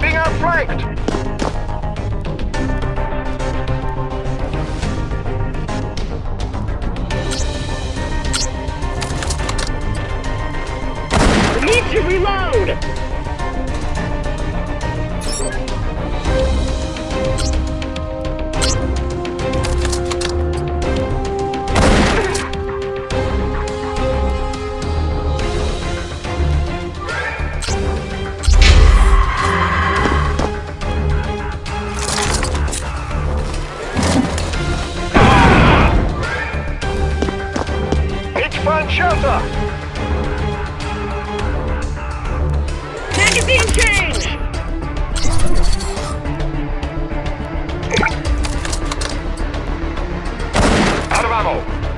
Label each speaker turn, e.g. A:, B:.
A: I'm being outflanked!
B: Need to reload! shelter! Magazine change! Out of ammo!